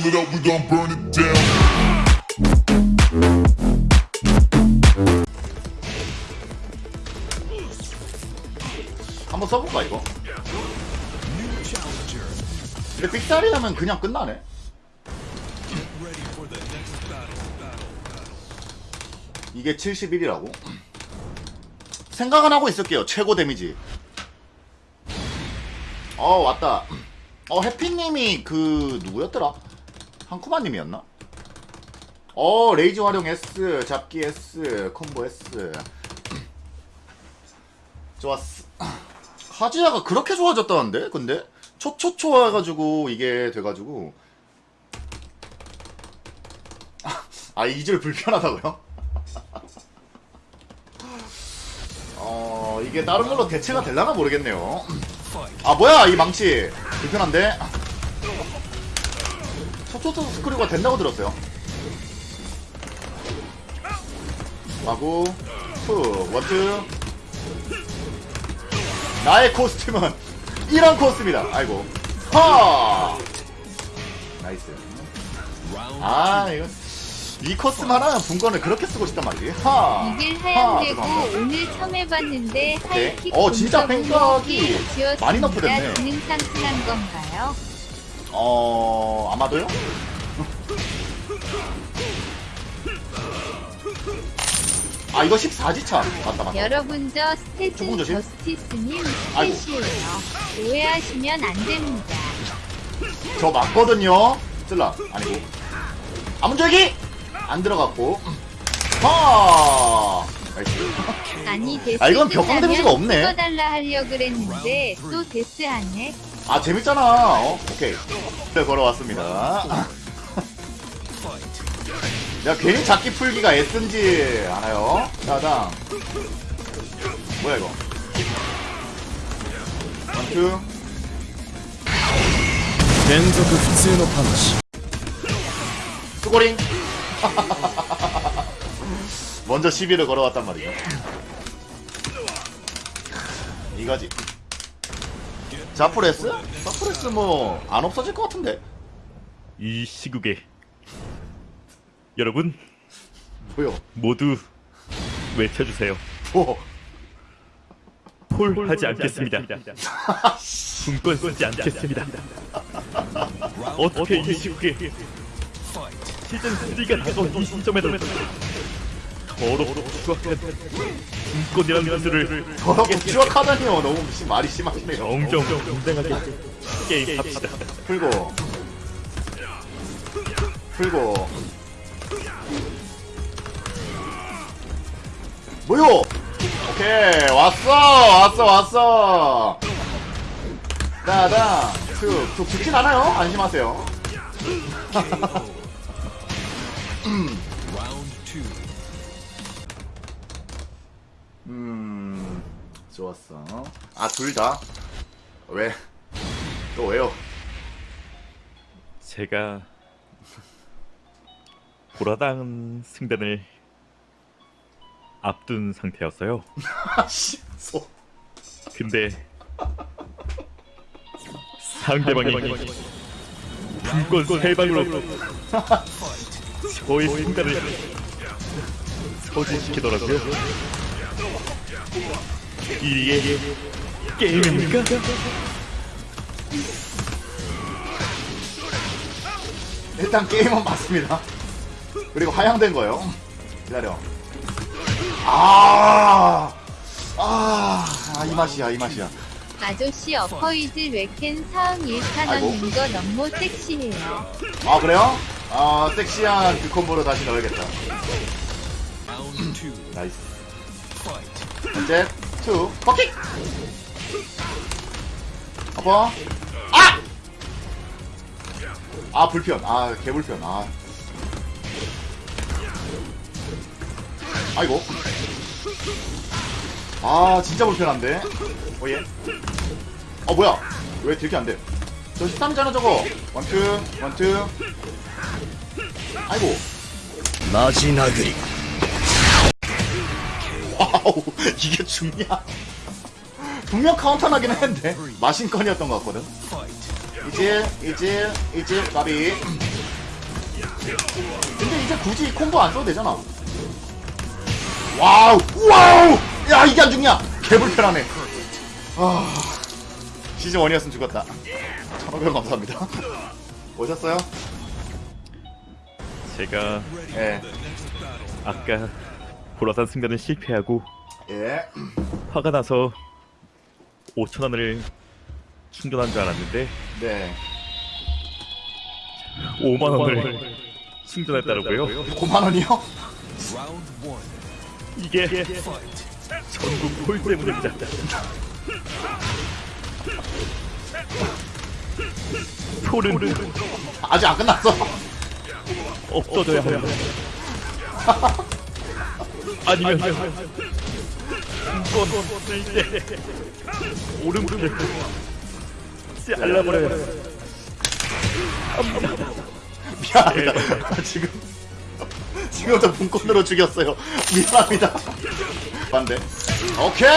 roll it up, we gon' burn it down. 한번 써볼까 이거? 근데 삑사리 하면 그냥 끝나네 이게 71이라고? 생각은 하고 있을게요 최고 데미지 어 왔다 어 해피님이 그 누구였더라? 한쿠마님이었나? 어 레이즈 활용 S 잡기 S 콤보 S 좋았어 하지야가 그렇게 좋아졌다는데? 근데? 초초초 해가지고 이게 돼가지고 아 이질 불편하다고요? 어 이게 다른 걸로 대체가 될라나 모르겠네요 아 뭐야 이 망치 불편한데? 초초초 screw가 된다고 들었어요 하고 후 one two 나의 costume은 이런 코스입니다. 아이고. 하! Nice. 아, 이거. 이 코스만 하면 분권을 그렇게 쓰고 싶단 말이지. 하! 이길 하! 하얀되고 죄송합니다. 오늘 처음 해봤는데 하이킥 어, 진짜 지었습니다. 많이 너프됐네. 기능 상승한 건가요? 어, 아마도요? 아, 이거 14지차. 맞다, 맞다. 여러분 저 조금 스테진 조심. 저스티스님 아이고. 스페시예요. 오해하시면 안 됩니다. 저 맞거든요. 찔라. 아니고. 아문절기! 안 들어갔고. 하! 아니 데스 아, 이건 벽광 데미지가 없네. 찍어달라 하려 그랬는데 또 데스하네. 아 재밌잖아. 어? 오케이. 네, 걸어왔습니다. 야 괜히 잡기 풀기가 S인지 알아요. 자당. 뭐야 이거? 원투. 連続普通のパンチ 수고링. 먼저 시비를 걸어왔단 말이죠. 이거지. 자프레스? 자프레스 뭐 안 없어질 것 같은데. 이 시국에 여러분 뭐요? 모두 외쳐주세요. 뭐? 폴하지 않겠습니다. 분권 쓰지 않겠습니다. 어떻게 이 시국에 시즌 3가 다가온 이 시점에도 더럽고 추악한 분권이라는 것들을 더럽고 추악하다니요. 너무 심- 말이 심하시네요. 정정 공정하게 게임 합시다. 풀고. 풀고. 뭐요? 오케이. 왔어. 왔어. 왔어. 따당 툭툭 죽진 않아요. 안심하세요 음 좋았어 아 둘 다 왜? 또 왜요? 제가 보라당 승단을 앞둔 상태였어요. 아씨 소 근데 상대방이 분권 세 방으로 저의 승단을 소진시키더라고요. 이게 게임입니까? 일단 게임은 맞습니다. 그리고 하향된 거요. 기다려. 아, 아, 아, 이 맛이야, 이 맛이야. 아저씨 어퍼이드 웨켄 사응 1판 아이고. 얻는 거 너무 섹시해요. 아, 그래요? 아, 섹시한 그 콤보로 다시 넣어야겠다. Nice. 셋, 투, 버킷! 아빠. 아! 아, 불편. 아, 개불편. 아. 아이고. 아, 진짜 불편한데? 어, 예. 어, 뭐야. 왜 딜캐 안 돼? 저 13잖아, 저거. One two, one two. 아이고. 마지나그리. 와우, 이게 중냐? 분명 카운터 나긴 했는데 마신건이었던 것 같거든. 이제 이제 이제 나비 근데 이제 굳이 콤보 안 써도 되잖아. 와우, 와우! 야, 이게 안 죽냐? 개불편하네. 아, 시즌 1이었으면 죽었다. 1500원 감사합니다. 오셨어요? 제가 예. 아까 보라산 승자는 실패하고 예. 화가 나서 5천 원을 충전한 줄 알았는데 네. 5만 원을 충전했더라고요. 5만원이요? 이게 전국 콜 때문입니다. 콜은 아직 안 끝났어. 없어져야 합니다. 아니면 한번 쓸때 오른쪽에 잘라버려요. 미안합니다. 저 지금 지금부터 분권으로 죽였어요. 미안합니다. 반대. 오케이.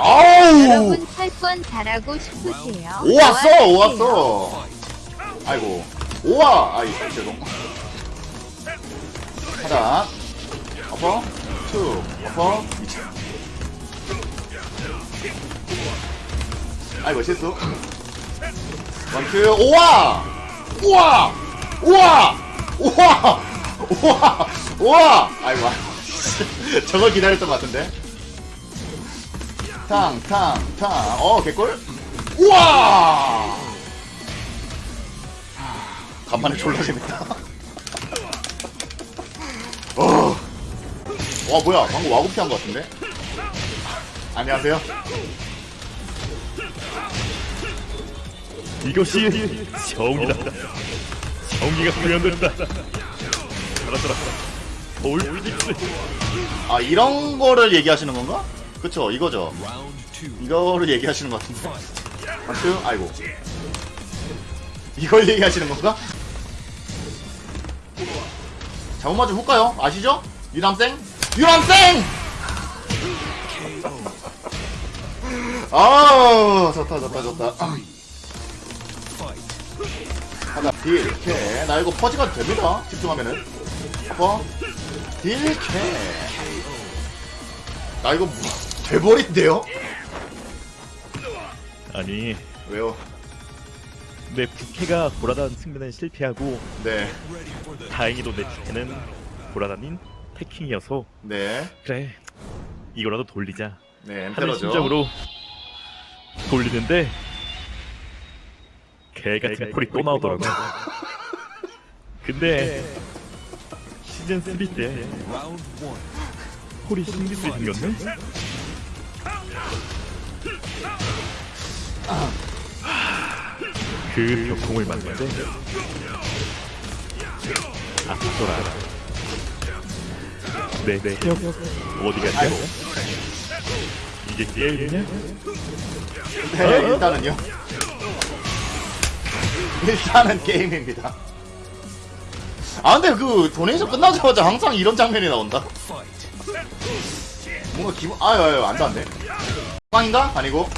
어우. 여러분 철권 잘하고 싶으세요? 오 왔어. 오 좋아하세요? 왔어. 아이고. 오와. 아이 죄송. 하단. Upper. Two. Upper. 미쳐. 아이고 실수. One two. 오와. 우와. 우와. 우와. 우와. 우와. 아이고. 저걸 기다렸던 것 같은데. 탕, 탕, 탕. 어, 개꿀? 우와! 간만에 졸라 재밌다. 와, 뭐야. 방금 와구피 한 것 같은데? 안녕하세요. 이것이 정이다. 정의가 구현된다. 알았더라. 올 피닉스. 아, 이런 거를 얘기하시는 건가? 그쵸, 이거죠. 이거를 얘기하시는 것 같은데. 맞죠? 아이고. 이걸 얘기하시는 건가? 잘못 맞으면 훅 가요? 아시죠? 유남생? 유남생! 아 좋다 좋다 좋다 하나 딜캐 나 이거 퍼지가 됩니다 집중하면은 어? 딜캐 나 이거 뭐, 돼버린데요? 아니 왜요? 내 부캐가 보라단 승자는 실패하고 네 다행히도 내 부캐는 보라단인 해킹이어서 네, 그래 이거라도 돌리자 네, 하는. 심정으로 돌리는데 개 같은 콜이 또 나오더라고. 근데 시즌 3때 콜이 신기술이 생겼네. 그 벽공을 맞는데 아프더라. 네네 어디 갔냐? 아이고. 이게 게임이냐? 네, 일단은요. 일단은 게임입니다. 아, 근데 그 donation 끝나자마자 항상 이런 장면이 나온다. 뭔가 기분, 아유, 아유, 안 돼, 안 돼. 빵인가? 아니고.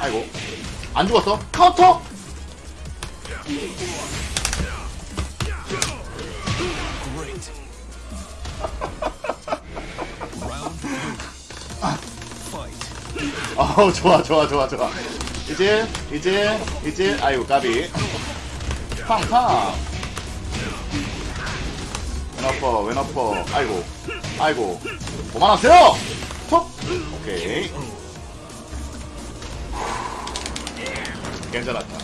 아이고. 안 죽었어? 카운터? 어우 좋아 좋아 좋아 좋아. 이제 이제 이제 아이고 까비. 팡팡. 왼아퍼 왼아퍼 아이고 아이고. 그만하세요! 톡! 오케이. 괜찮았다.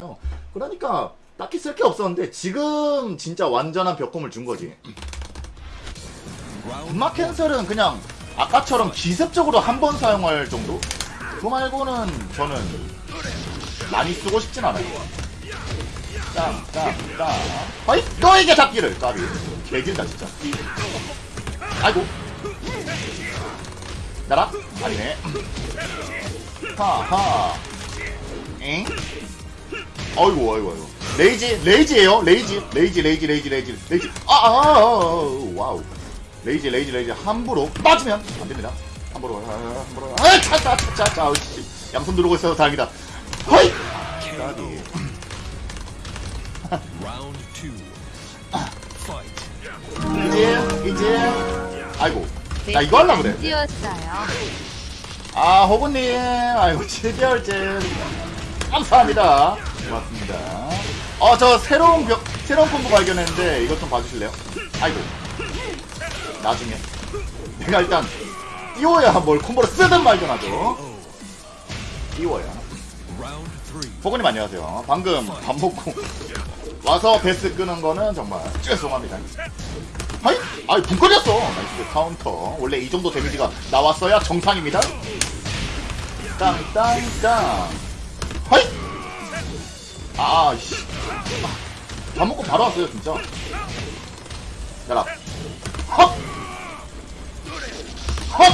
어, 그러니까 딱히 쓸 게 없었는데 지금 진짜 완전한 벽공을 준 거지. 분막 cancel은 그냥 아까처럼 기습적으로 한 번 사용할 정도? 그거 말고는 저는 많이 쓰고 싶진 않아요. 짱, 짱, 짱. 아이, 너에게 잡기를! 까비. 개길다, 진짜. 아이고. 나라? 아니네. 하하. 엥? 어이구, 어이구, 어이구. 레이지, 레이지에요 레이지, 레이지, 레이지, 레이지, 레이지, 레이지. 아, 아, 아, 아, 아, wow. Rage rage rage 함부로 빠지면 안 됩니다. 함부로. 아, 함부로. 아 차차 차 차 차. 양손 누르고 있어서 다행이다. 허이! 까비. 이제 이제. 아이고. 나 이거 하려고 그래. 띄웠어요. 아 호구님. 아이고 7개월째 감사합니다. 고맙습니다. 어 저 새로운 벽 새로운 콤보 발견했는데 이것 좀 봐주실래요? 아이고 나중에. 내가 일단 띄워야 뭘 combo를 쓰든 말든 하죠 띄워야. 호구님 안녕하세요. 방금 밥 먹고 와서 베스 끄는 거는 정말 죄송합니다. 하이? 아이 붕 꺼졌어. Nice 카운터. 원래 이 정도 damage가 나왔어야 정상입니다. 땅땅땅. 하이? 아씨. 밥 먹고 바로 왔어요 진짜. 야라 헛! 헛!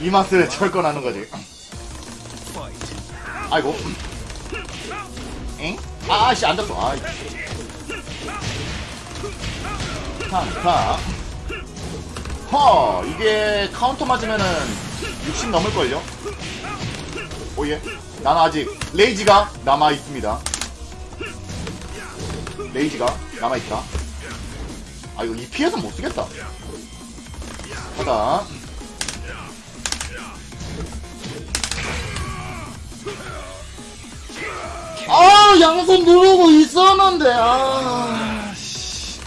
이 맛을 철권하는 거지. 아이고. 엥? 아씨 앉았어 아이 탕탕 허 이게 카운터 맞으면은 60 넘을걸요? 오예. 나는 아직 레이지가 남아있습니다. 레이지가 남아있다 아 이거 이 피해서 못쓰겠다. 하다. 아 양손 누르고 있었는데 아. 씨.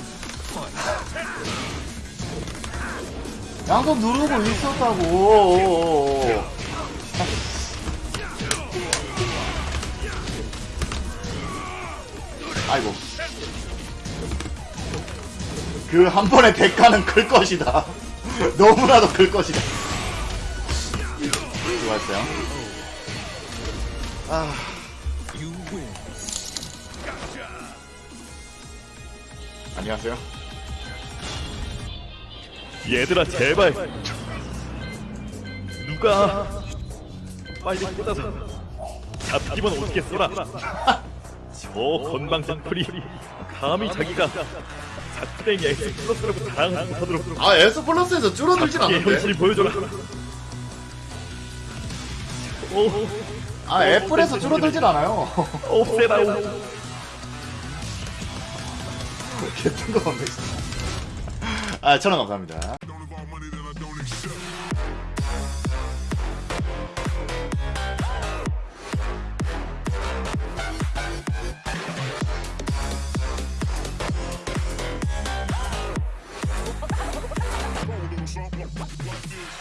양손 누르고 있었다고. 아이고 그 한 번의 대가는 클 것이다. 너무나도 클 것이다. 수고하셨어요. 아. 안녕하세요. 얘들아 제발. 누가? 빨리 꽂아서. 잡기만 어떻게 써라 저 건방진 풀이 감히 자기가 작땡이 엑스 플러스라고 자랑하도록 아 S 플러스에서 줄어들진 얘 않는데? 현실이 보여줘라. 오. 아 애플에서 줄어들진 않아요. 없애라 개뜬거 없네 진짜. 아 천원 감사합니다 What is.